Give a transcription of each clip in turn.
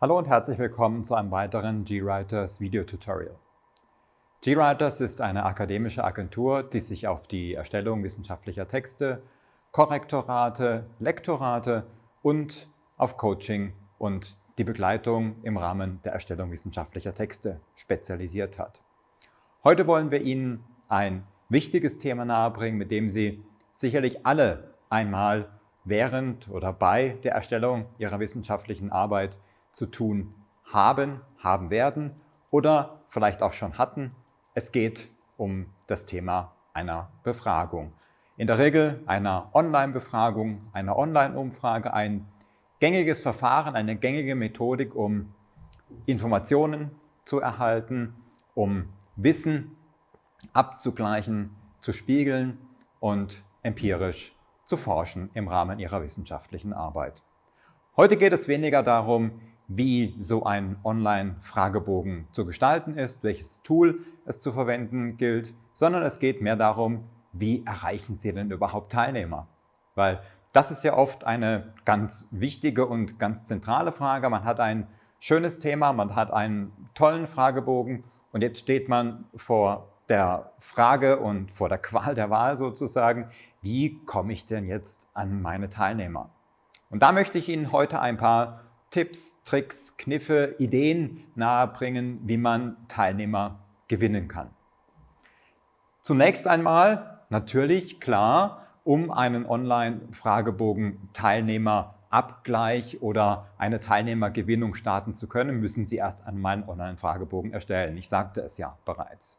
Hallo und herzlich willkommen zu einem weiteren GWriters Video-Tutorial. GWriters ist eine akademische Agentur, die sich auf die Erstellung wissenschaftlicher Texte, Korrektorate, Lektorate und auf Coaching und die Begleitung im Rahmen der Erstellung wissenschaftlicher Texte spezialisiert hat. Heute wollen wir Ihnen ein wichtiges Thema nahebringen, mit dem Sie sicherlich alle einmal während oder bei der Erstellung Ihrer wissenschaftlichen Arbeit zu tun haben, haben werden oder vielleicht auch schon hatten. Es geht um das Thema einer Befragung. In der Regel einer Online-Befragung, einer Online-Umfrage, ein gängiges Verfahren, eine gängige Methodik, um Informationen zu erhalten, um Wissen abzugleichen, zu spiegeln und empirisch zu forschen im Rahmen ihrer wissenschaftlichen Arbeit. Heute geht es weniger darum, wie so ein Online-Fragebogen zu gestalten ist, welches Tool es zu verwenden gilt, sondern es geht mehr darum, wie erreichen Sie denn überhaupt Teilnehmer? Weil das ist ja oft eine ganz wichtige und ganz zentrale Frage. Man hat ein schönes Thema, man hat einen tollen Fragebogen und jetzt steht man vor der Frage und vor der Qual der Wahl sozusagen, wie komme ich denn jetzt an meine Teilnehmer? Und da möchte ich Ihnen heute ein paar Tipps, Tricks, Kniffe, Ideen nahebringen, wie man Teilnehmer gewinnen kann. Zunächst einmal natürlich klar, um einen Online-Fragebogen Teilnehmerabgleich oder eine Teilnehmergewinnung starten zu können, müssen Sie erst einmal einen Online-Fragebogen erstellen. Ich sagte es ja bereits.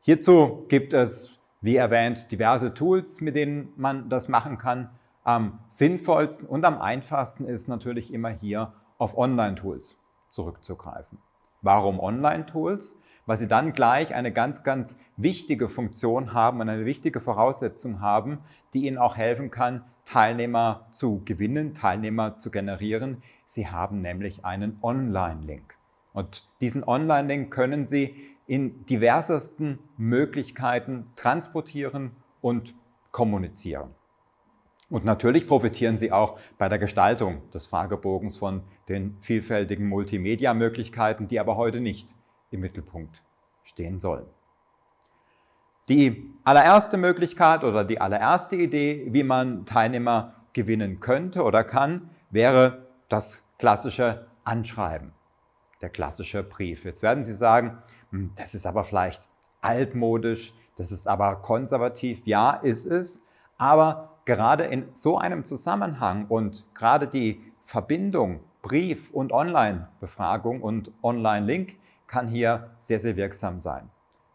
Hierzu gibt es, wie erwähnt, diverse Tools, mit denen man das machen kann. Am sinnvollsten und am einfachsten ist natürlich immer hier auf Online-Tools zurückzugreifen. Warum Online-Tools? Weil sie dann gleich eine ganz, ganz wichtige Funktion haben und eine wichtige Voraussetzung haben, die Ihnen auch helfen kann, Teilnehmer zu gewinnen, Teilnehmer zu generieren. Sie haben nämlich einen Online-Link. Und diesen Online-Link können Sie in diversesten Möglichkeiten transportieren und kommunizieren. Und natürlich profitieren Sie auch bei der Gestaltung des Fragebogens von den vielfältigen Multimedia-Möglichkeiten, die aber heute nicht im Mittelpunkt stehen sollen. Die allererste Möglichkeit oder die allererste Idee, wie man Teilnehmer gewinnen könnte oder kann, wäre das klassische Anschreiben, der klassische Brief. Jetzt werden Sie sagen, hm, das ist aber vielleicht altmodisch, das ist aber konservativ. Ja, ist es, aber gerade in so einem Zusammenhang und gerade die Verbindung Brief- und Online-Befragung und Online-Link kann hier sehr, sehr wirksam sein.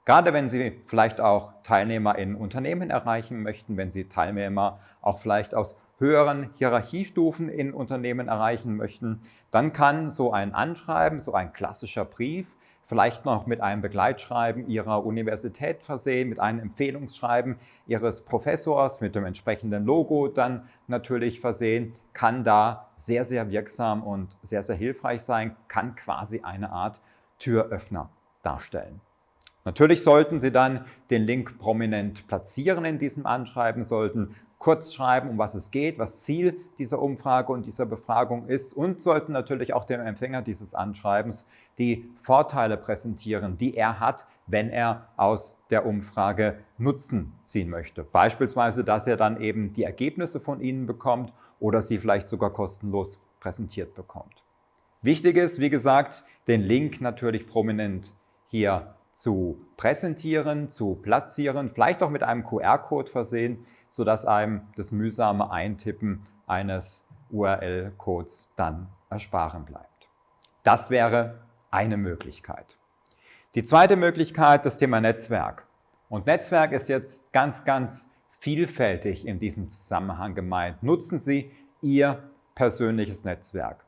Gerade wenn Sie vielleicht auch Teilnehmer in Unternehmen erreichen möchten, wenn Sie Teilnehmer auch vielleicht aus höheren Hierarchiestufen in Unternehmen erreichen möchten, dann kann so ein Anschreiben, so ein klassischer Brief, vielleicht noch mit einem Begleitschreiben Ihrer Universität versehen, mit einem Empfehlungsschreiben Ihres Professors, mit dem entsprechenden Logo dann natürlich versehen, kann da sehr, sehr wirksam und sehr, sehr hilfreich sein, kann quasi eine Art Türöffner darstellen. Natürlich sollten Sie dann den Link prominent platzieren in diesem Anschreiben, sollten kurz schreiben, um was es geht, was Ziel dieser Umfrage und dieser Befragung ist und sollten natürlich auch dem Empfänger dieses Anschreibens die Vorteile präsentieren, die er hat, wenn er aus der Umfrage Nutzen ziehen möchte. Beispielsweise, dass er dann eben die Ergebnisse von Ihnen bekommt oder sie vielleicht sogar kostenlos präsentiert bekommt. Wichtig ist, wie gesagt, den Link natürlich prominent hier zu präsentieren, zu platzieren, vielleicht auch mit einem QR-Code versehen, sodass einem das mühsame Eintippen eines URL-Codes dann ersparen bleibt. Das wäre eine Möglichkeit. Die zweite Möglichkeit, das Thema Netzwerk. Und Netzwerk ist jetzt ganz, ganz vielfältig in diesem Zusammenhang gemeint. Nutzen Sie Ihr persönliches Netzwerk.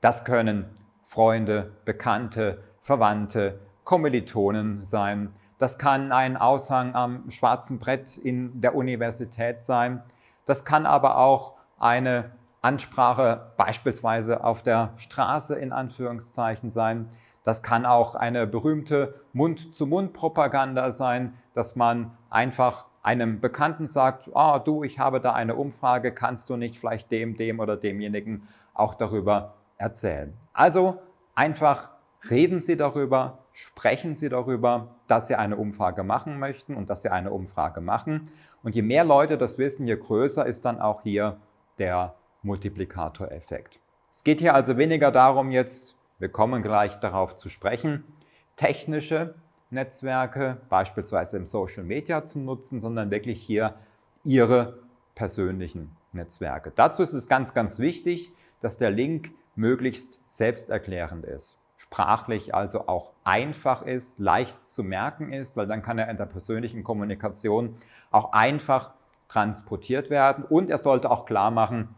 Das können Freunde, Bekannte, Verwandte, Kommilitonen sein. Das kann ein Aushang am schwarzen Brett in der Universität sein. Das kann aber auch eine Ansprache beispielsweise auf der Straße in Anführungszeichen sein. Das kann auch eine berühmte Mund-zu-Mund-Propaganda sein, dass man einfach einem Bekannten sagt, ah, du, ich habe da eine Umfrage, kannst du nicht vielleicht dem, dem oder demjenigen auch darüber erzählen. Also Einfach reden Sie darüber, sprechen Sie darüber, dass Sie eine Umfrage machen möchten und dass Sie eine Umfrage machen. Und je mehr Leute das wissen, je größer ist dann auch hier der Multiplikatoreffekt. Es geht hier also weniger darum, jetzt, wir kommen gleich darauf zu sprechen, technische Netzwerke, beispielsweise im Social Media zu nutzen, sondern wirklich hier Ihre persönlichen Netzwerke. Dazu ist es ganz, ganz wichtig, dass der Link möglichst selbsterklärend ist. Sprachlich also auch einfach ist, leicht zu merken ist, weil dann kann er in der persönlichen Kommunikation auch einfach transportiert werden und er sollte auch klar machen,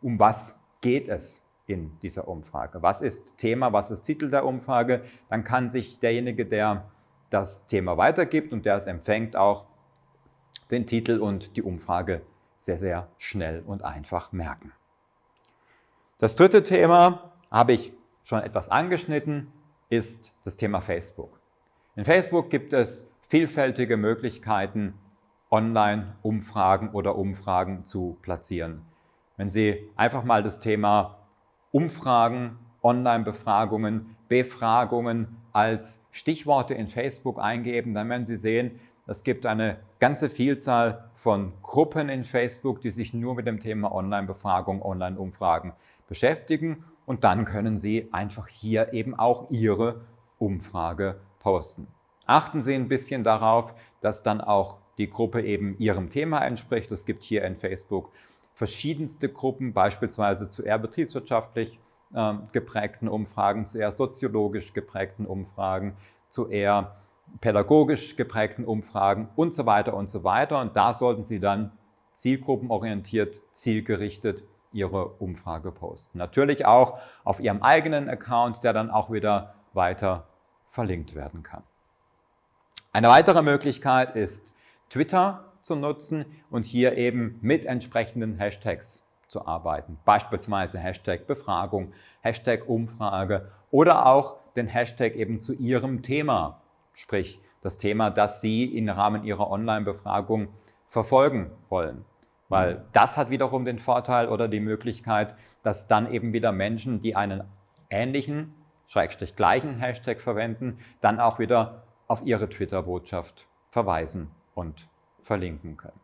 um was geht es in dieser Umfrage. Was ist Thema, was ist Titel der Umfrage? Dann kann sich derjenige, der das Thema weitergibt und der es empfängt, auch den Titel und die Umfrage sehr, sehr schnell und einfach merken. Das dritte Thema habe ich schon etwas angeschnitten, ist das Thema Facebook. In Facebook gibt es vielfältige Möglichkeiten, Online-Umfragen oder Umfragen zu platzieren. Wenn Sie einfach mal das Thema Umfragen, Online-Befragungen, Befragungen als Stichworte in Facebook eingeben, dann werden Sie sehen, es gibt eine ganze Vielzahl von Gruppen in Facebook, die sich nur mit dem Thema Online-Befragung, Online-Umfragen beschäftigen und dann können Sie einfach hier eben auch Ihre Umfrage posten. Achten Sie ein bisschen darauf, dass dann auch die Gruppe eben Ihrem Thema entspricht. Es gibt hier in Facebook verschiedenste Gruppen, beispielsweise zu eher betriebswirtschaftlich äh, geprägten Umfragen, zu eher soziologisch geprägten Umfragen, zu eher pädagogisch geprägten Umfragen und so weiter und so weiter. Und da sollten Sie dann zielgruppenorientiert, zielgerichtet Ihre Umfrage posten. Natürlich auch auf Ihrem eigenen Account, der dann auch wieder weiter verlinkt werden kann. Eine weitere Möglichkeit ist Twitter zu nutzen und hier eben mit entsprechenden Hashtags zu arbeiten. Beispielsweise Hashtag Befragung, Hashtag Umfrage oder auch den Hashtag eben zu Ihrem Thema, sprich das Thema, das Sie im Rahmen Ihrer Online-Befragung verfolgen wollen. Weil das hat wiederum den Vorteil oder die Möglichkeit, dass dann eben wieder Menschen, die einen ähnlichen, schrägstrich gleichen Hashtag verwenden, dann auch wieder auf ihre Twitter-Botschaft verweisen und verlinken können.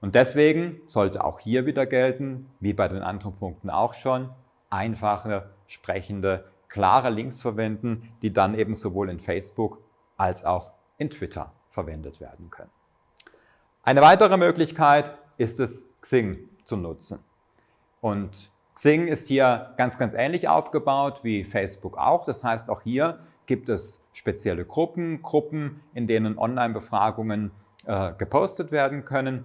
Und deswegen sollte auch hier wieder gelten, wie bei den anderen Punkten auch schon, einfache, sprechende, klare Links verwenden, die dann eben sowohl in Facebook als auch in Twitter verwendet werden können. Eine weitere Möglichkeit ist es, Xing zu nutzen. Und Xing ist hier ganz, ganz ähnlich aufgebaut wie Facebook auch. Das heißt, auch hier gibt es spezielle Gruppen, Gruppen, in denen Online-Befragungen äh, gepostet werden können.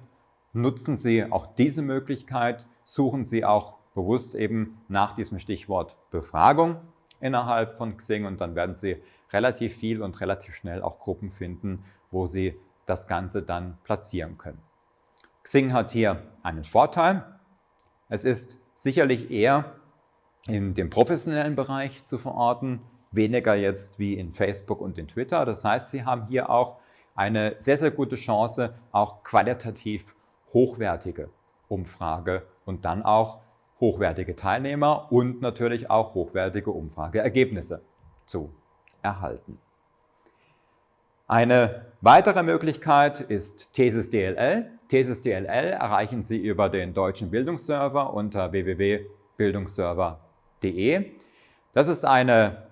Nutzen Sie auch diese Möglichkeit, suchen Sie auch bewusst eben nach diesem Stichwort Befragung innerhalb von Xing und dann werden Sie relativ viel und relativ schnell auch Gruppen finden, wo Sie das Ganze dann platzieren können. Xing hat hier einen Vorteil. Es ist sicherlich eher in dem professionellen Bereich zu verorten, weniger jetzt wie in Facebook und in Twitter. Das heißt, Sie haben hier auch eine sehr, sehr gute Chance, auch qualitativ hochwertige Umfrage und dann auch hochwertige Teilnehmer und natürlich auch hochwertige Umfrageergebnisse zu erhalten. Eine weitere Möglichkeit ist Thesis DLL. Thesis DLL erreichen Sie über den deutschen Bildungsserver unter www.bildungsserver.de. Das ist eine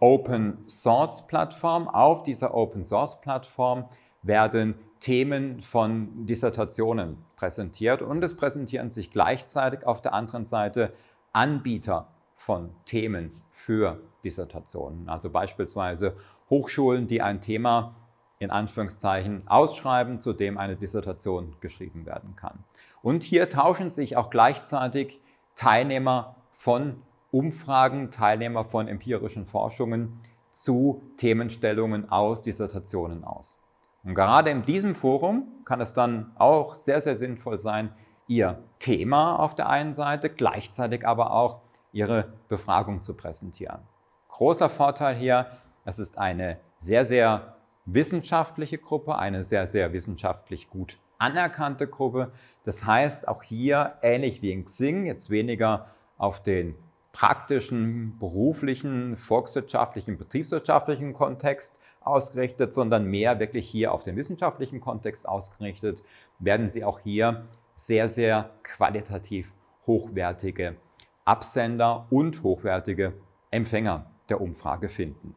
Open Source Plattform. Auf dieser Open Source Plattform werden Themen von Dissertationen präsentiert und es präsentieren sich gleichzeitig auf der anderen Seite Anbieter von Themen für Dissertationen. Also beispielsweise Hochschulen, die ein Thema in Anführungszeichen ausschreiben, zu dem eine Dissertation geschrieben werden kann. Und hier tauschen sich auch gleichzeitig Teilnehmer von Umfragen, Teilnehmer von empirischen Forschungen zu Themenstellungen aus Dissertationen aus. Und gerade in diesem Forum kann es dann auch sehr, sehr sinnvoll sein, Ihr Thema auf der einen Seite, gleichzeitig aber auch Ihre Befragung zu präsentieren. Großer Vorteil hier, es ist eine sehr, sehr wissenschaftliche Gruppe, eine sehr, sehr wissenschaftlich gut anerkannte Gruppe. Das heißt, auch hier, ähnlich wie in Xing, jetzt weniger auf den praktischen, beruflichen, volkswirtschaftlichen, betriebswirtschaftlichen Kontext ausgerichtet, sondern mehr wirklich hier auf den wissenschaftlichen Kontext ausgerichtet, werden Sie auch hier sehr, sehr qualitativ hochwertige Absender und hochwertige Empfänger der Umfrage finden.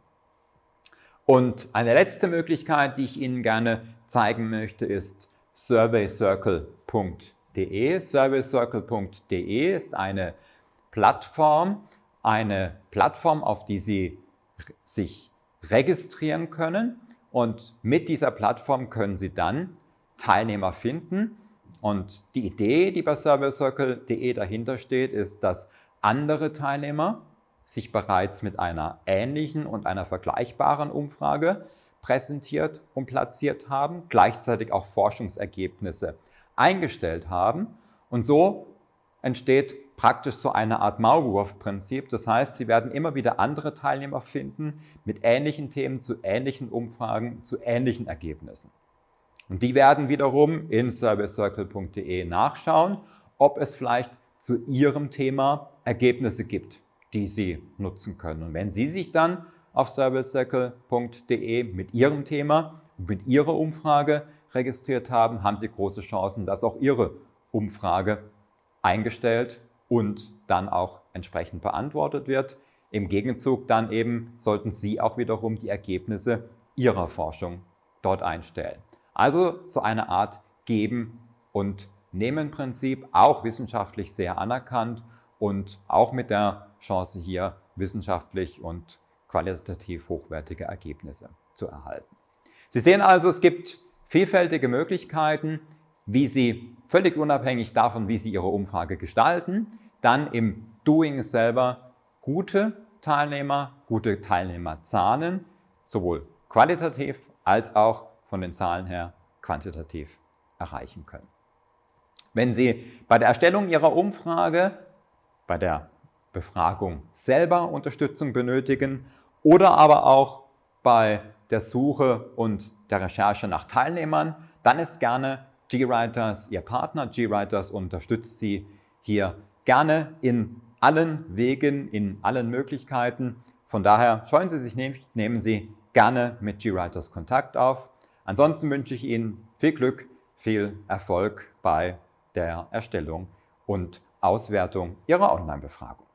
Und eine letzte Möglichkeit, die ich Ihnen gerne zeigen möchte, ist surveycircle.de. Surveycircle.de ist eine Plattform, eine Plattform, auf die Sie sich registrieren können und mit dieser Plattform können Sie dann Teilnehmer finden. Und die Idee, die bei surveycircle.de dahinter steht, ist, dass andere Teilnehmer sich bereits mit einer ähnlichen und einer vergleichbaren Umfrage präsentiert und platziert haben, gleichzeitig auch Forschungsergebnisse eingestellt haben. Und so entsteht praktisch so eine Art Maulwurfprinzip. Das heißt, Sie werden immer wieder andere Teilnehmer finden mit ähnlichen Themen, zu ähnlichen Umfragen, zu ähnlichen Ergebnissen. Und die werden wiederum in servicecircle.de nachschauen, ob es vielleicht zu Ihrem Thema Ergebnisse gibt die Sie nutzen können. Und wenn Sie sich dann auf servicecircle.de mit Ihrem Thema und mit Ihrer Umfrage registriert haben, haben Sie große Chancen, dass auch Ihre Umfrage eingestellt und dann auch entsprechend beantwortet wird. Im Gegenzug dann eben sollten Sie auch wiederum die Ergebnisse Ihrer Forschung dort einstellen. Also so eine Art Geben- und Nehmen-Prinzip, auch wissenschaftlich sehr anerkannt und auch mit der Chance hier wissenschaftlich und qualitativ hochwertige Ergebnisse zu erhalten. Sie sehen also, es gibt vielfältige Möglichkeiten, wie Sie völlig unabhängig davon, wie Sie Ihre Umfrage gestalten, dann im Doing selber gute Teilnehmer, gute Teilnehmerzahlen, sowohl qualitativ als auch von den Zahlen her quantitativ erreichen können. Wenn Sie bei der Erstellung Ihrer Umfrage bei der Befragung selber Unterstützung benötigen oder aber auch bei der Suche und der Recherche nach Teilnehmern, dann ist gerne GWriters Ihr Partner. GWriters unterstützt Sie hier gerne in allen Wegen, in allen Möglichkeiten. Von daher scheuen Sie sich nicht, nehmen Sie gerne mit GWriters Kontakt auf. Ansonsten wünsche ich Ihnen viel Glück, viel Erfolg bei der Erstellung und Auswertung Ihrer Online-Befragung.